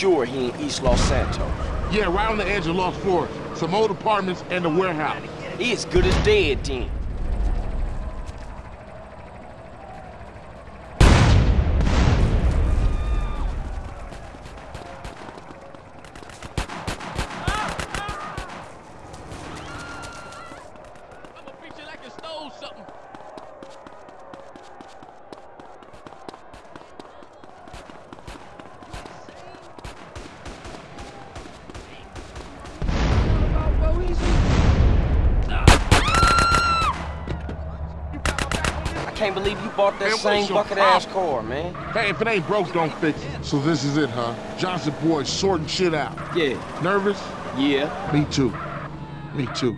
Sure he in East Los Santos? Yeah, right on the edge of Los Flores. Some old apartments and a warehouse. He as good as dead then. I'ma fix you like you stole something. I can't believe you bought that Man, same your bucket-ass problem? car, man. Hey, if it ain't broke, don't fix it. So this is it, huh? Johnson boys sorting shit out. Yeah. Nervous? Yeah. Me too. Me too.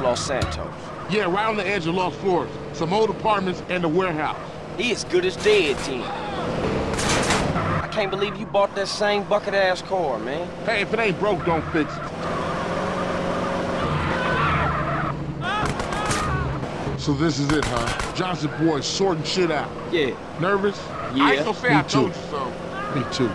Los Santos? Yeah, right on the edge of Los Flores. Some old apartments and a warehouse. He as good as dead then. I can't believe you bought that same bucket-ass car, man. Hey, if it ain't broke, don't fix it. So this is it, huh? Johnson boy sorting shit out. Yeah. Nervous? Yeah. I ain't gonna say Me I too. told you so. Me too.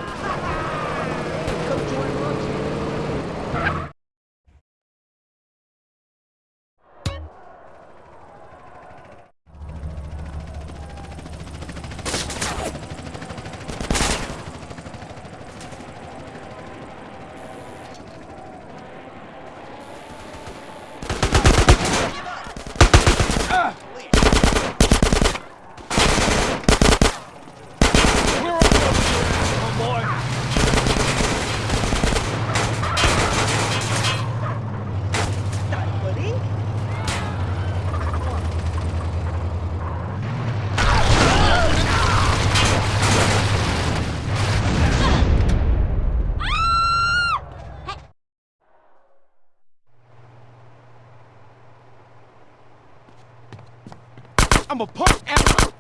I'm a punk ass.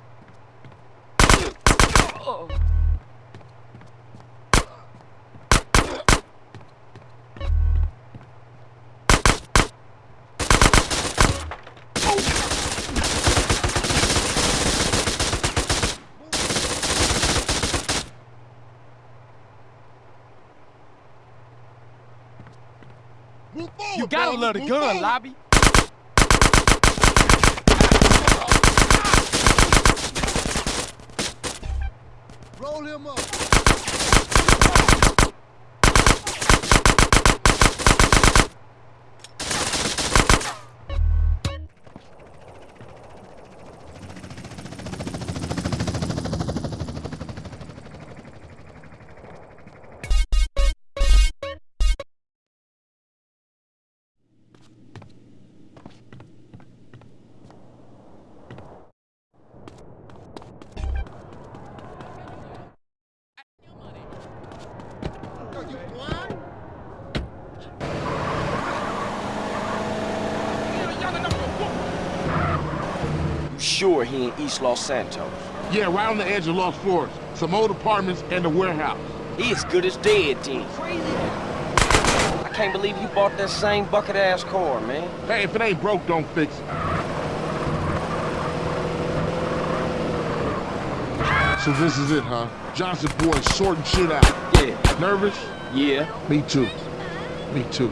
You gotta love the gun. Lobby. Sure he in East Los Santos? Yeah, right on the edge of Los Flores. Some old apartments and a warehouse. He as good as dead then. I can't believe you bought that same bucket-ass car, man. Hey, if it ain't broke, don't fix it. So this is it, huh? Johnson boys sorting shit out. Yeah. Nervous? Yeah. Me too. Me too.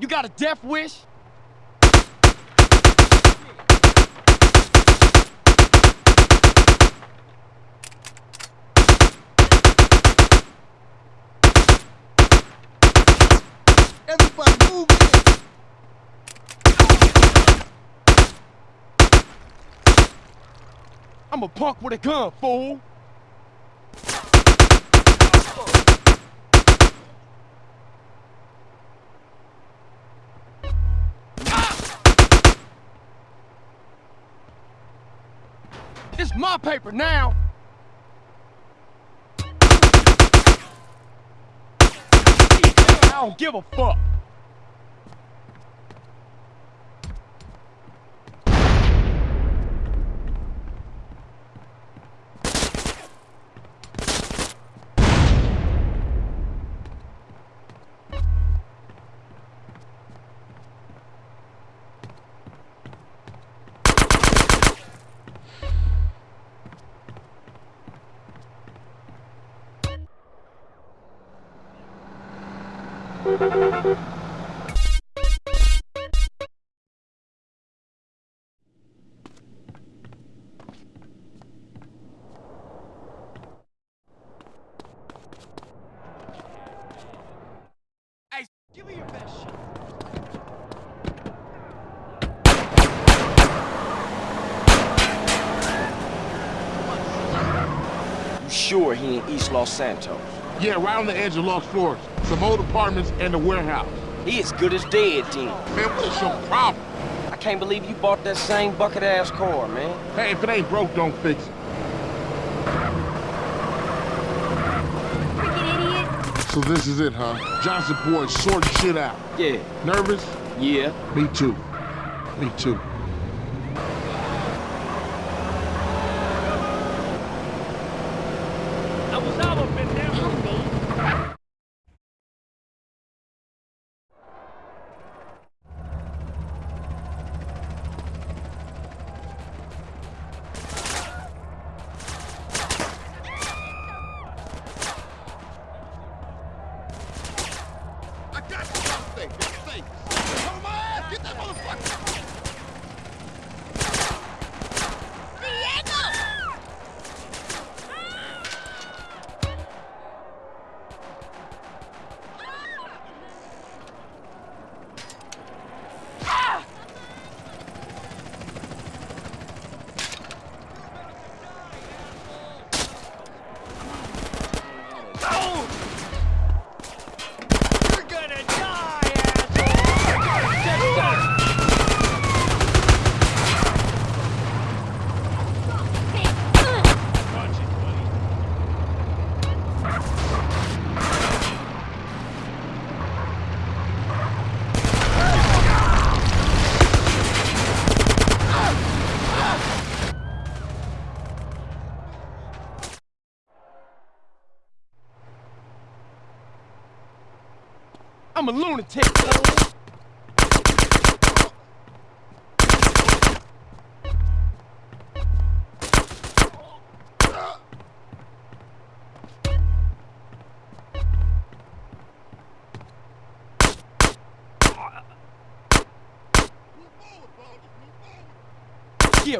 You got a death wish? Everybody move in! I'm a punk with a gun, fool. It's my paper now. I don't give a fuck. Santos? Yeah, right on the edge of Los Flores. Some old apartments and a warehouse. He as good as dead, then. Man, what's your problem? I can't believe you bought that same bucket-ass car, man. Hey, if it ain't broke, don't fix it. Freaking idiot. So this is it, huh? Johnson boy sorting shit out. Yeah, Nervous? yeah. Me too. Me too.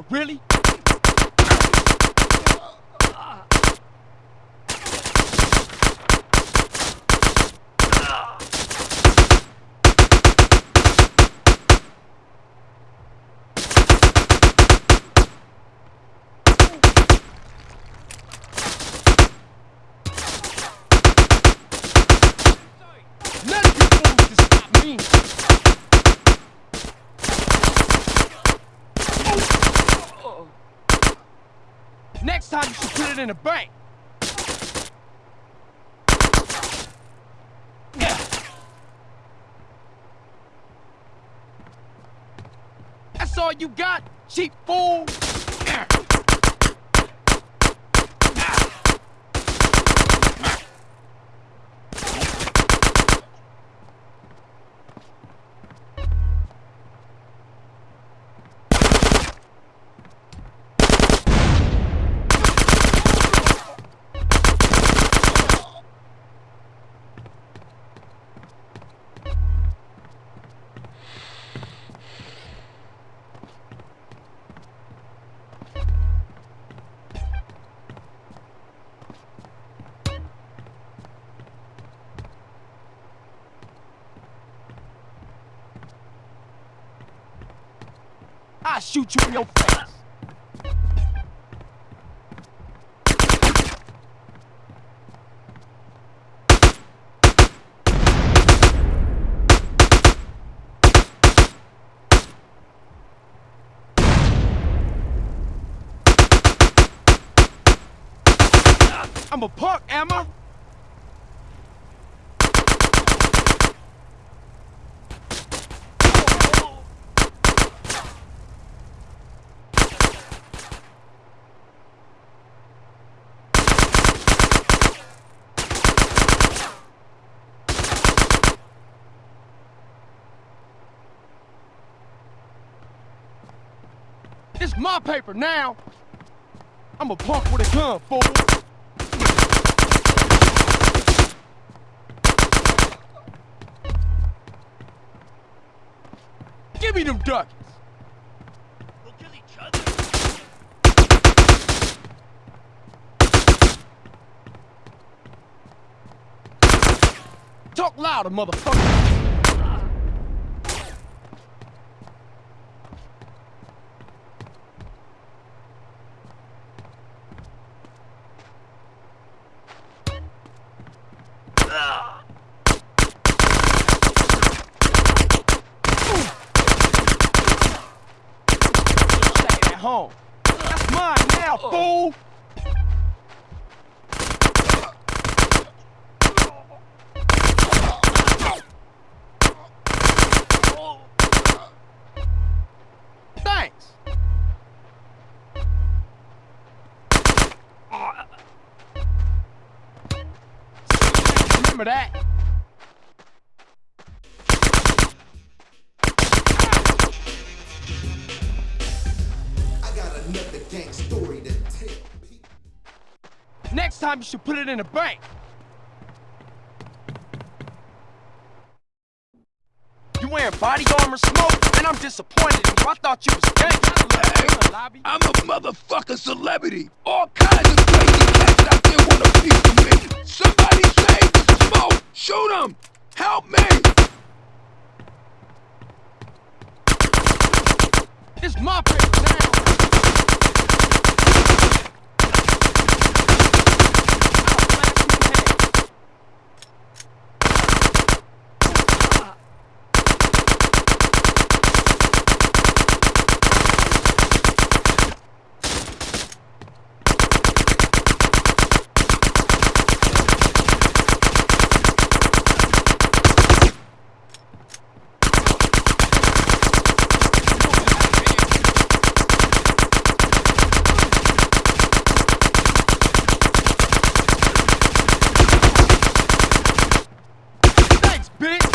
Really? None of you fools can stop me. Next time you should put it in a bank. That's all you got, cheap fool? I'll shoot you in your face. I'm a punk, am I? It's my paper now. I'm a punk with a gun, fool. Give me them ducats. We'll kill each other. Talk louder, motherfucker. Remember that. I got another gang story to tell. Next time you should put it in a bank. You wearing body armor smoke? And I'm disappointed in you. I thought you was gangster. lobby. I'm a motherfucking celebrity. All kinds of crazy cats out there want a piece of me. Somebody save Shoot him. Help me. It's my. I'll blast you in the head. Thanks, bitch.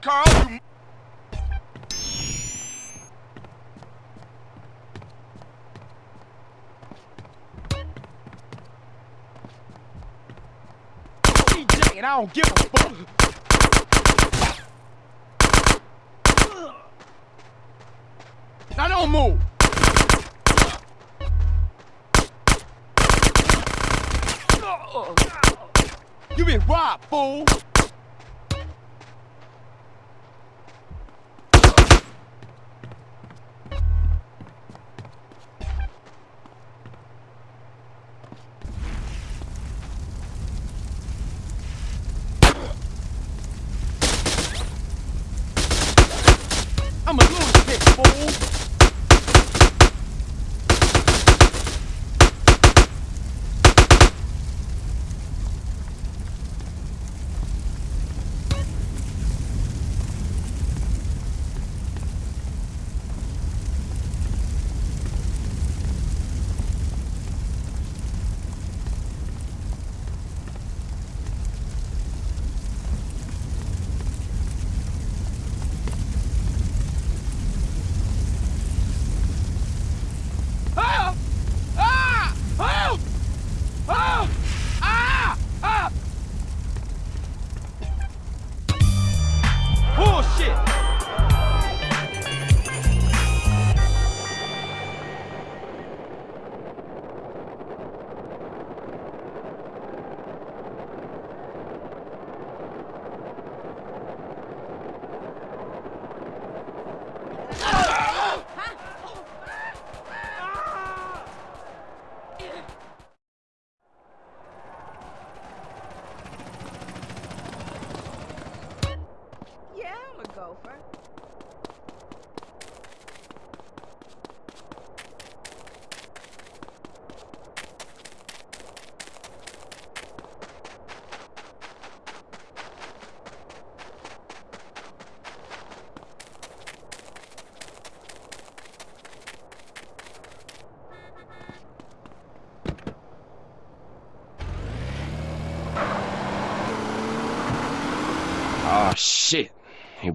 Carl, you DJ, and I don't give a fuck. Now don't move. You been robbed, fool.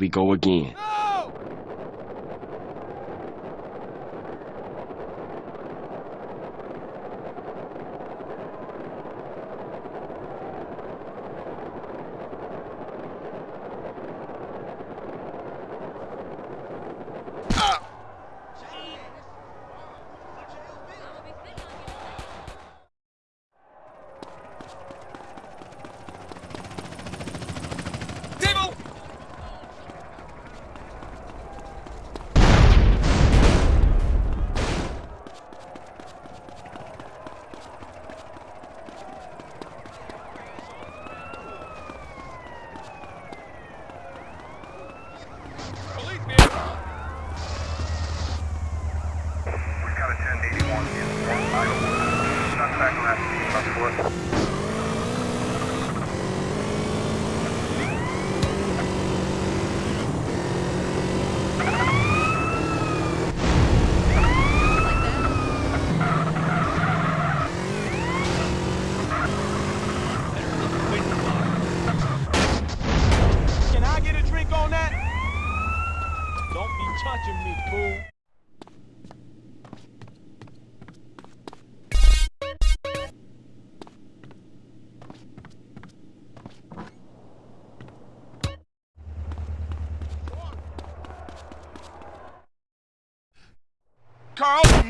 We go again. We've got a 1081 in Fort Idlewood. Suspect last seen on foot. Like that? Can I get a drink on that? Don't be touching me, fool. Carl, you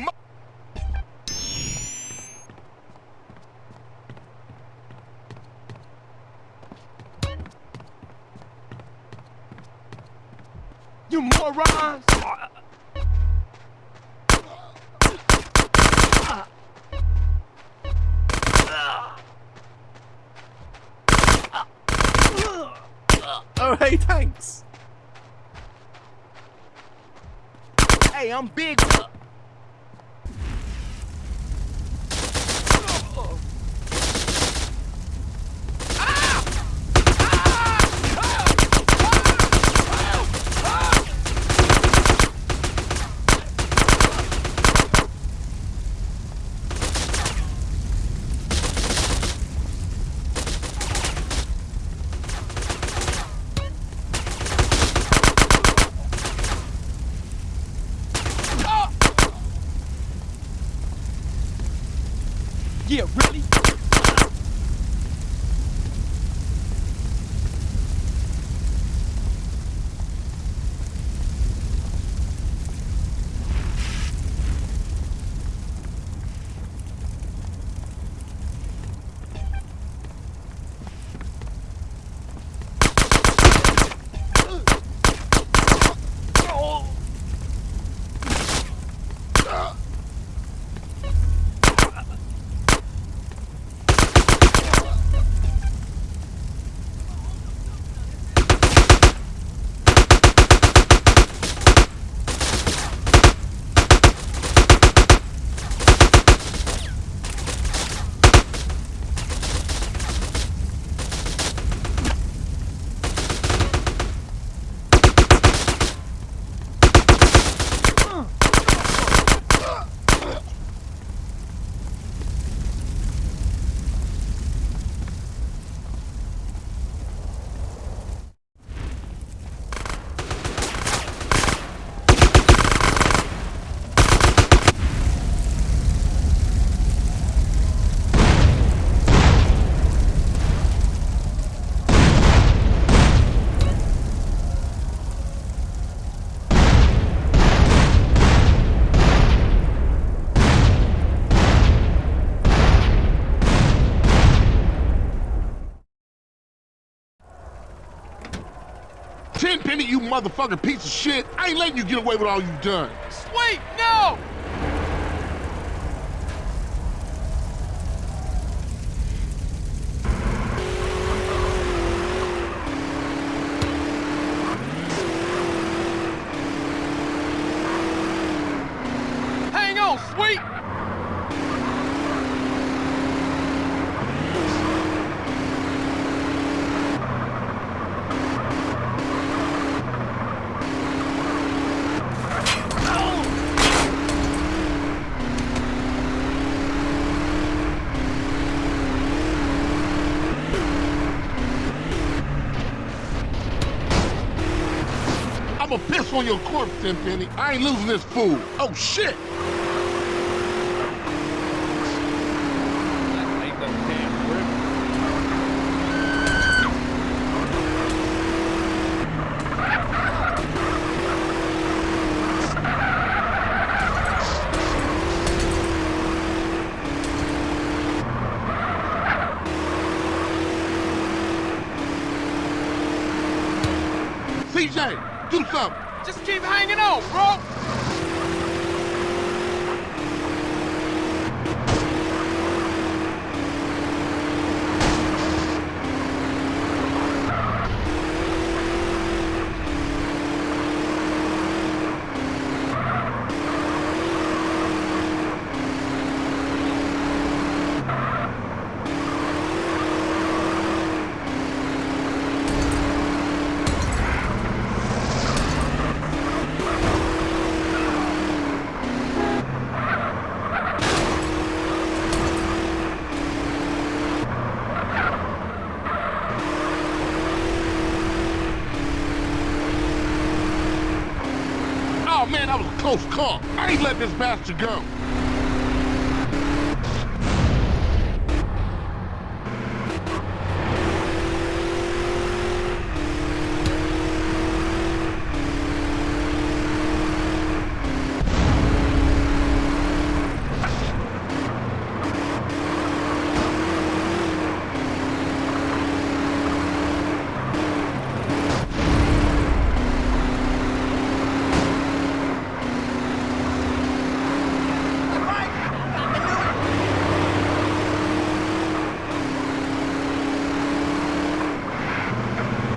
You morons! You motherfucking piece of shit. I ain't letting you get away with all you've done. Sweet, no! Hang on, Sweet! On your corpse, Tenpenny. I ain't losing this fool. Oh, shit! CJ, do something. Just keep hanging on, bro! Oh, close call. I ain't letting this bastard go.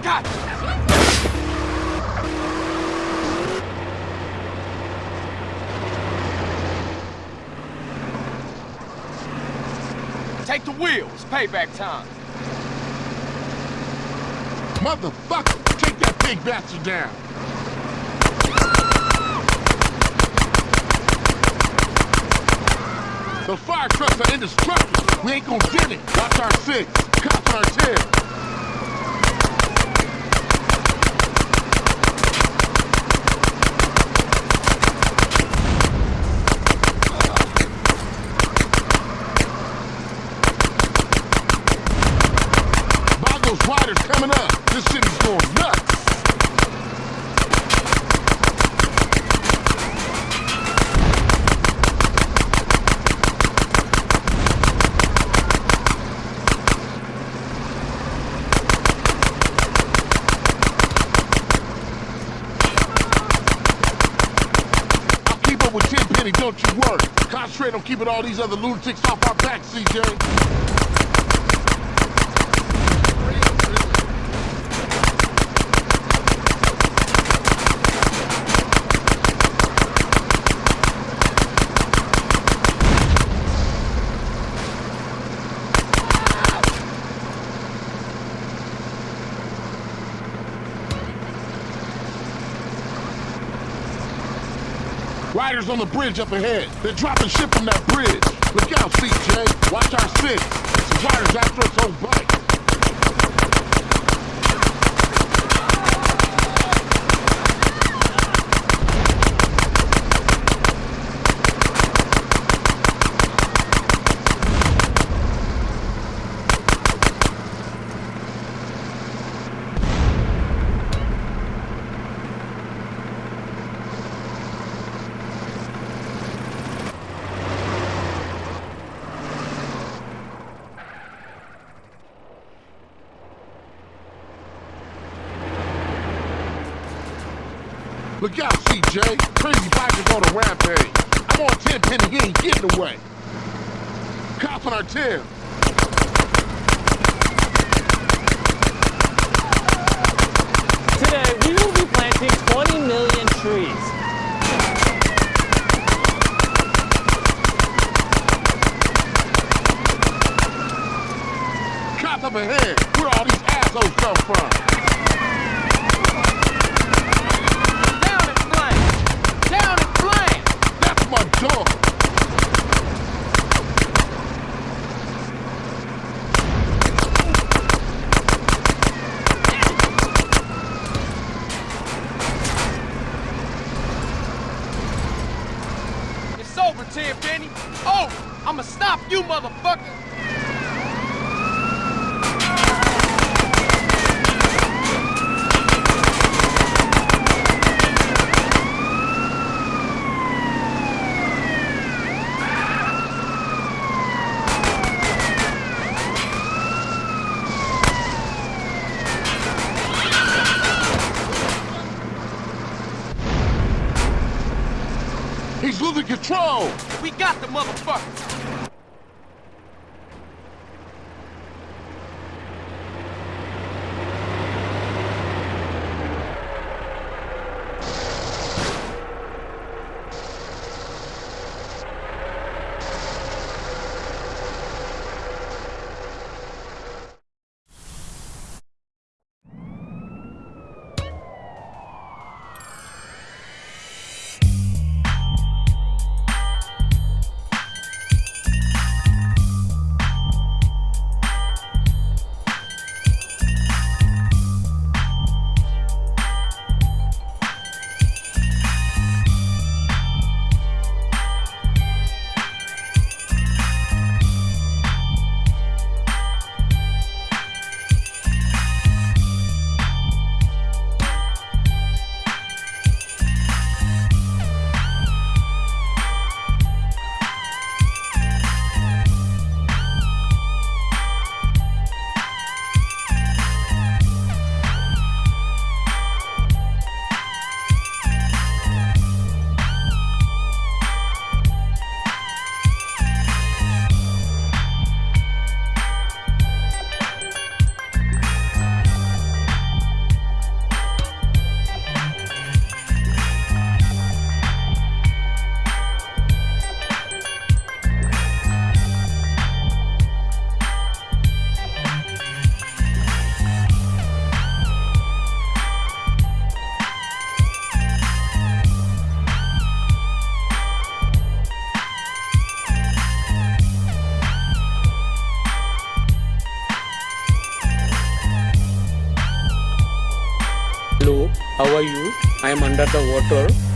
Gotcha! Take the wheel. It's payback time. Motherfucker, take that big bastard down. The fire trucks are indestructible. We ain't gonna get it. Watch our six. Cops our tail. Boggles Riders coming up. This city's going nuts. I'll keep up with Tenpenny, don't you worry. Concentrate on keeping all these other lunatics off our backs, CJ. Riders on the bridge up ahead. They're dropping shit from that bridge. Look out, CJ. Watch our six. Some riders after us oh, on bike. 20 million trees. Cops up ahead. Where all these assholes come from? He's losing control! We got the motherfucker! The water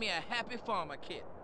me a happy farmer kit.